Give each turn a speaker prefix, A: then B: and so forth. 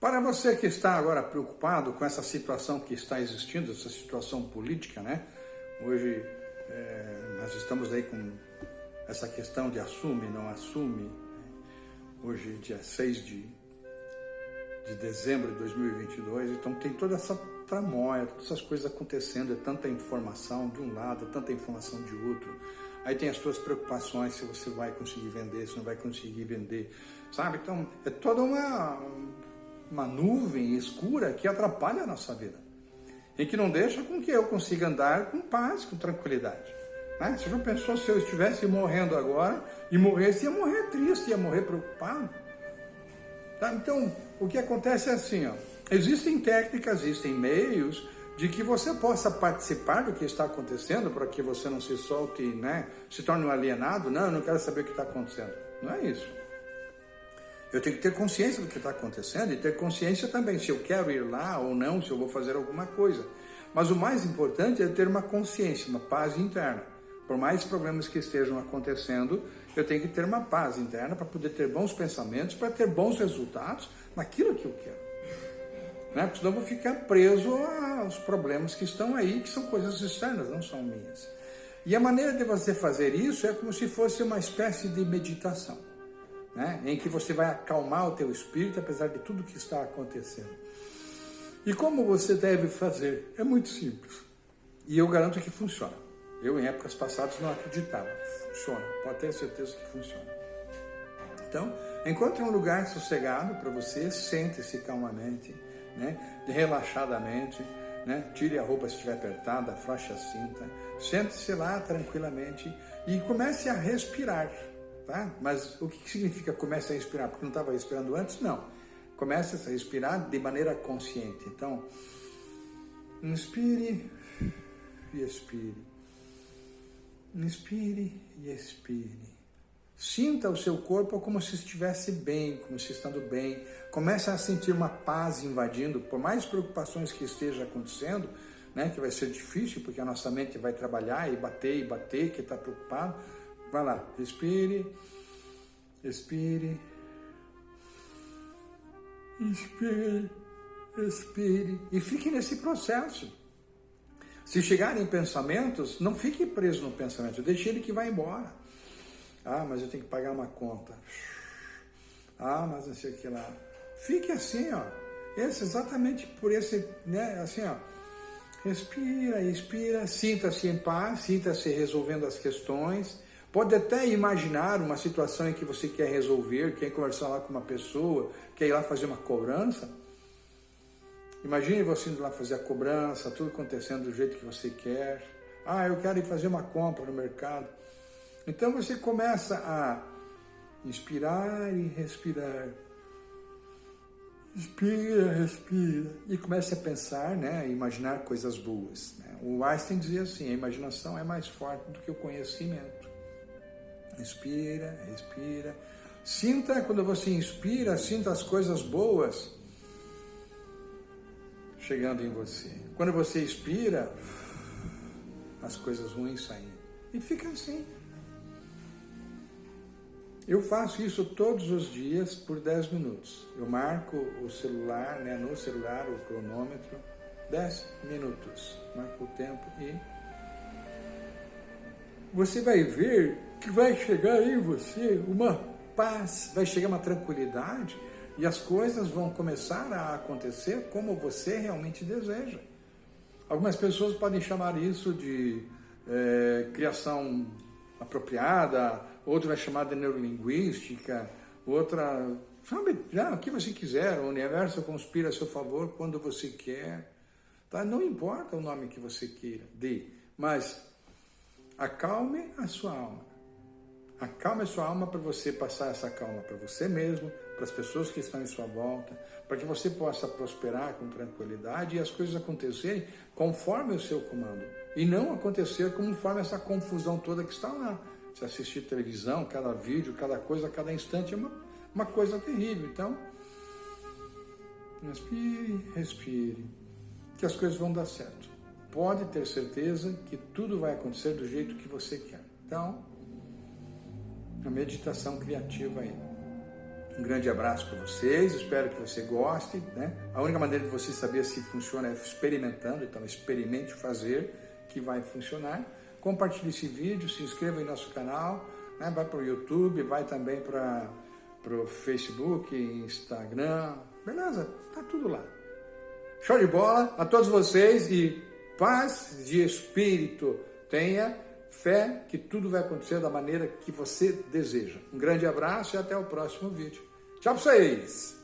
A: Para você que está agora preocupado com essa situação que está existindo, essa situação política, né? Hoje é, nós estamos aí com essa questão de assume, não assume. Hoje, dia 6 de, de dezembro de 2022, então tem toda essa tramóia, todas essas coisas acontecendo, é tanta informação de um lado, é tanta informação de outro. Aí tem as suas preocupações se você vai conseguir vender, se não vai conseguir vender, sabe? Então é toda uma, uma nuvem escura que atrapalha a nossa vida e que não deixa com que eu consiga andar com paz, com tranquilidade. Né? Você já pensou se eu estivesse morrendo agora e morresse, ia morrer triste, ia morrer preocupado? Tá? Então, o que acontece é assim, ó, existem técnicas, existem meios de que você possa participar do que está acontecendo para que você não se solte, né, se torne um alienado. Não, eu não quero saber o que está acontecendo. Não é isso. Eu tenho que ter consciência do que está acontecendo e ter consciência também se eu quero ir lá ou não, se eu vou fazer alguma coisa. Mas o mais importante é ter uma consciência, uma paz interna. Por mais problemas que estejam acontecendo, eu tenho que ter uma paz interna para poder ter bons pensamentos, para ter bons resultados naquilo que eu quero. Né? Porque senão eu vou ficar preso aos problemas que estão aí, que são coisas externas, não são minhas. E a maneira de você fazer isso é como se fosse uma espécie de meditação né? em que você vai acalmar o teu espírito apesar de tudo que está acontecendo. E como você deve fazer? É muito simples. E eu garanto que funciona. Eu, em épocas passadas, não acreditava. Funciona, pode ter certeza que funciona. Então, encontre um lugar sossegado para você, sente-se calmamente, né? relaxadamente, né? tire a roupa se estiver apertada, afrouxe a cinta, sente-se lá tranquilamente e comece a respirar tá? Mas o que significa comece a respirar? Porque não estava respirando antes? Não. Comece a respirar de maneira consciente. Então, inspire e expire. Inspire e expire. Sinta o seu corpo como se estivesse bem, como se estando bem. Comece a sentir uma paz invadindo, por mais preocupações que esteja acontecendo, né, que vai ser difícil, porque a nossa mente vai trabalhar e bater e bater, que está preocupado Vai lá, respire, expire, inspire, expire e fique nesse processo. Se chegarem pensamentos, não fique preso no pensamento, deixe ele que vai embora. Ah, mas eu tenho que pagar uma conta. Ah, mas não sei o que lá. Fique assim, ó. Esse, exatamente por esse, né, assim, ó. Respira, expira, sinta-se em paz, sinta-se resolvendo as questões, Pode até imaginar uma situação em que você quer resolver, quer conversar lá com uma pessoa, quer ir lá fazer uma cobrança. Imagine você indo lá fazer a cobrança, tudo acontecendo do jeito que você quer. Ah, eu quero ir fazer uma compra no mercado. Então você começa a inspirar e respirar. Inspira, respira. E começa a pensar, né, a imaginar coisas boas. Né? O Einstein dizia assim, a imaginação é mais forte do que o conhecimento. Inspira, respira. Sinta, quando você inspira, sinta as coisas boas chegando em você. Quando você expira, as coisas ruins saindo. E fica assim. Eu faço isso todos os dias por 10 minutos. Eu marco o celular, né, no celular, o cronômetro, 10 minutos. Marco o tempo e você vai ver que vai chegar em você uma paz, vai chegar uma tranquilidade e as coisas vão começar a acontecer como você realmente deseja. Algumas pessoas podem chamar isso de é, criação apropriada, outra vai chamar de neurolinguística, outra, sabe, o que você quiser, o universo conspira a seu favor quando você quer. Tá? Não importa o nome que você queira, dê, mas acalme a sua alma. Acalme sua alma para você passar essa calma para você mesmo, para as pessoas que estão em sua volta, para que você possa prosperar com tranquilidade e as coisas acontecerem conforme o seu comando. E não acontecer conforme essa confusão toda que está lá. Se assistir televisão, cada vídeo, cada coisa, cada instante é uma, uma coisa terrível. Então, respire, respire, que as coisas vão dar certo. Pode ter certeza que tudo vai acontecer do jeito que você quer. Então, a meditação criativa aí. Um grande abraço para vocês, espero que você goste. Né? A única maneira de você saber se funciona é experimentando, então experimente fazer, que vai funcionar. Compartilhe esse vídeo, se inscreva em nosso canal, né? vai para o YouTube, vai também para o Facebook, Instagram, beleza? Tá tudo lá. Show de bola a todos vocês e paz de espírito. Tenha fé que tudo vai acontecer da maneira que você deseja. Um grande abraço e até o próximo vídeo. Tchau para vocês!